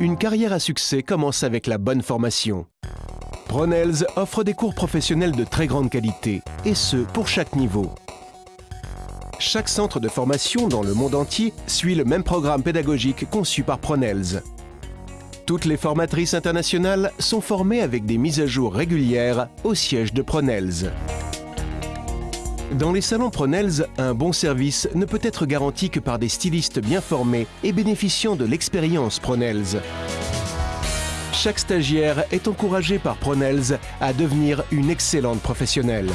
Une carrière à succès commence avec la bonne formation. Pronels offre des cours professionnels de très grande qualité, et ce, pour chaque niveau. Chaque centre de formation dans le monde entier suit le même programme pédagogique conçu par Pronels. Toutes les formatrices internationales sont formées avec des mises à jour régulières au siège de Pronels. Dans les salons Pronels, un bon service ne peut être garanti que par des stylistes bien formés et bénéficiant de l'expérience Pronels. Chaque stagiaire est encouragé par Pronels à devenir une excellente professionnelle.